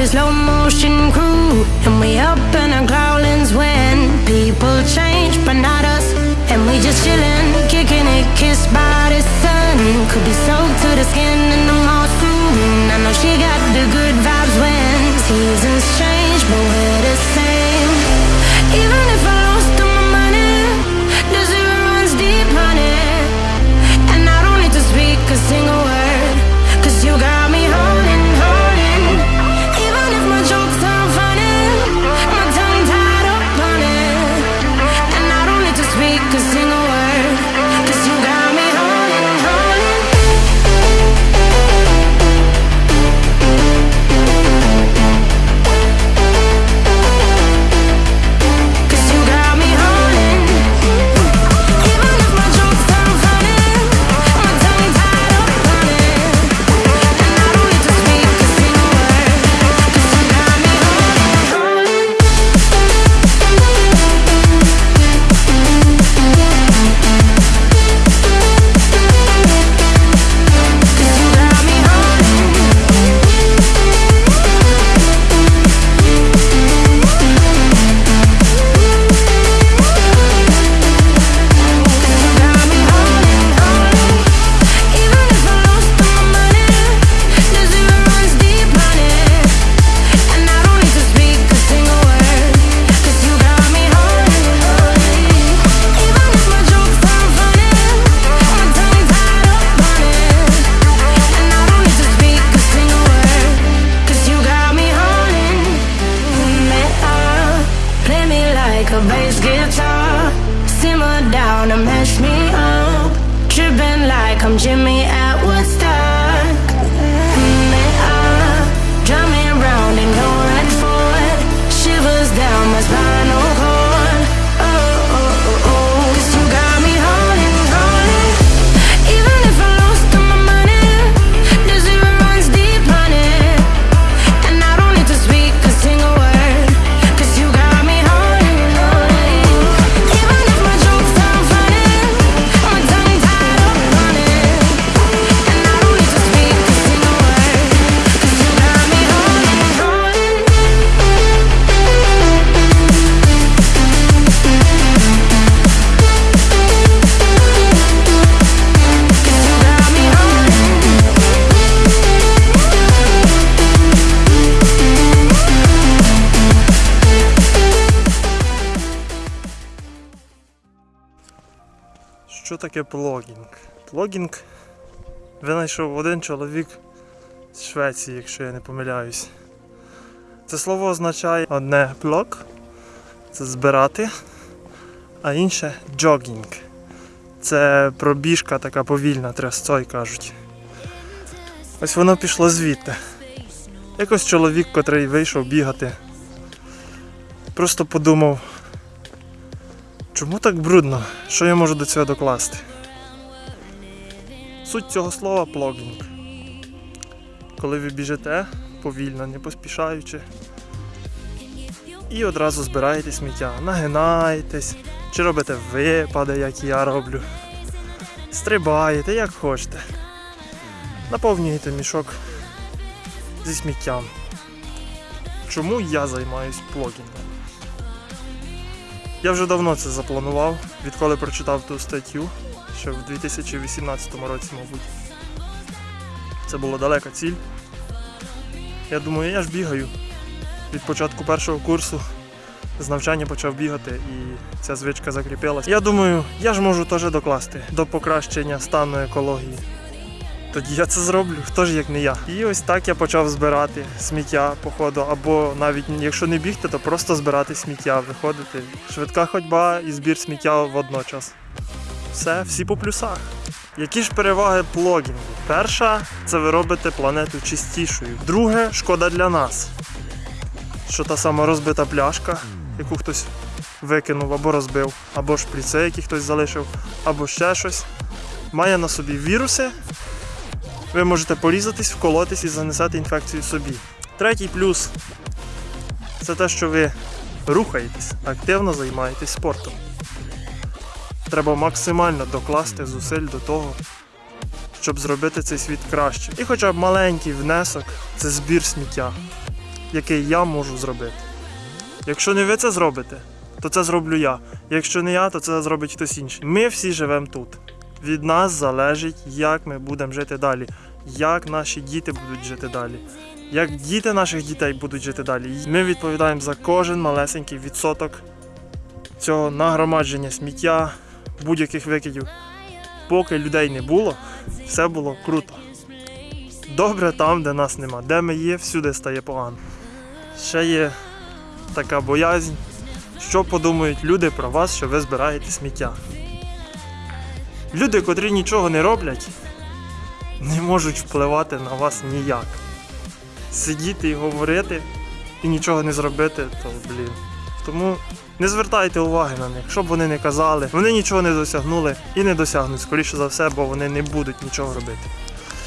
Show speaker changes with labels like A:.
A: a slow motion crew. And we up in our growlings when people change, but not us. And we just chilling, kicking it, kissed by the sun. Could be soaked to the skin in the moss Jimmy out.
B: Що таке плогінг? Плогінг винайшов один чоловік з Швеції, якщо я не помиляюсь. Це слово означає одне плог це збирати, а інше джогінг. Це пробіжка така повільна, трясцой кажуть. Ось воно пішло звідти. Якось чоловік, котрий вийшов бігати, просто подумав, Чому так брудно? Що я можу до цього докласти? Суть цього слова плогінг. Коли ви біжите повільно, не поспішаючи, і одразу збираєте сміття, нагинаєтесь, чи робите випади, як я роблю. Стрибаєте, як хочете. Наповнюєте мішок зі сміттям. Чому я займаюсь плогінгом? Я вже давно це запланував, відколи прочитав ту статтю, ще в 2018 році, мабуть. Це була далека ціль. Я думаю, я ж бігаю. Від початку першого курсу з навчання почав бігати і ця звичка закріпилася. Я думаю, я ж можу теж докласти до покращення стану екології. Тоді я це зроблю, хто ж як не я. І ось так я почав збирати сміття по ходу, або навіть якщо не бігти, то просто збирати сміття, виходити. Швидка ходьба і збір сміття водночас. Все, всі по плюсах. Які ж переваги плогінгу? Перша це ви робите планету чистішою. Друге шкода для нас. Що та сама розбита пляшка, яку хтось викинув або розбив, або шприци, які хтось залишив, або ще щось, має на собі віруси, ви можете порізатись, вколотись і занесати інфекцію собі. Третій плюс це те, що ви рухаєтесь, активно займаєтесь спортом. Треба максимально докласти зусиль до того, щоб зробити цей світ краще. І хоча б маленький внесок це збір сміття, який я можу зробити. Якщо не ви це зробите, то це зроблю я. Якщо не я, то це зробить хтось інший. Ми всі живемо тут. Від нас залежить, як ми будемо жити далі, як наші діти будуть жити далі, як діти наших дітей будуть жити далі. Ми відповідаємо за кожен малесенький відсоток цього нагромадження сміття, будь-яких викидів. Поки людей не було, все було круто. Добре там, де нас нема. Де ми є, всюди стає погано. Ще є така боязнь, що подумають люди про вас, що ви збираєте сміття. Люди, котрі нічого не роблять, не можуть впливати на вас ніяк. Сидіти і говорити і нічого не зробити, то блін. Тому не звертайте уваги на них, що б вони не казали. Вони нічого не досягнули і не досягнуть, скоріше за все, бо вони не будуть нічого робити.